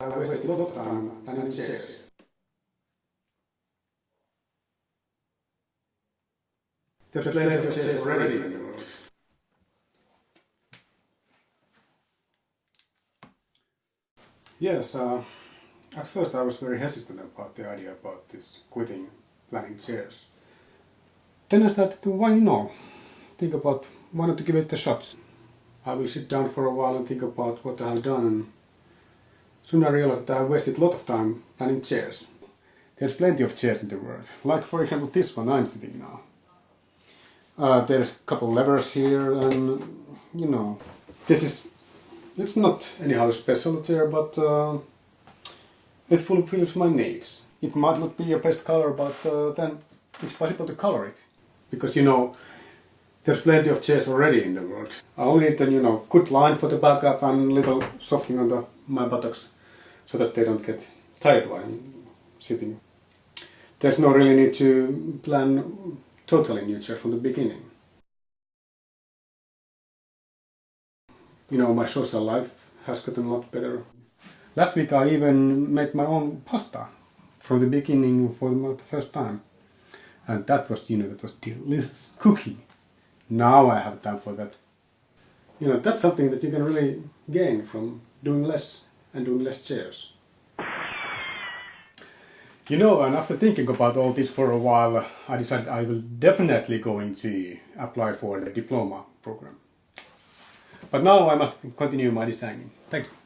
I already in the world. Yes, uh, at first I was very hesitant about the idea about this quitting planning chairs. Then I started to, why not? Think about, why not to give it a shot? I will sit down for a while and think about what I have done and soon I realized that I wasted a lot of time planning chairs. There's plenty of chairs in the world, like for example this one I'm sitting now. Uh, there's a couple levers here and you know, this is, it's not anyhow special chair but uh, it fulfills my needs. It might not be your best color but uh, then it's possible to color it. Because you know, there's plenty of chairs already in the world. I only need a you know, good line for the backup and little softening on the, my buttocks so that they don't get tired while sitting. There's no really need to plan totally new chair from the beginning. You know, my social life has gotten a lot better. Last week I even made my own pasta from the beginning for the first time. And that was, you know, that was delicious cooking. Now I have time for that. You know, that's something that you can really gain from doing less and doing less chairs. You know, and after thinking about all this for a while, I decided I will definitely going to apply for the diploma program. But now I must continue my designing. Thank you.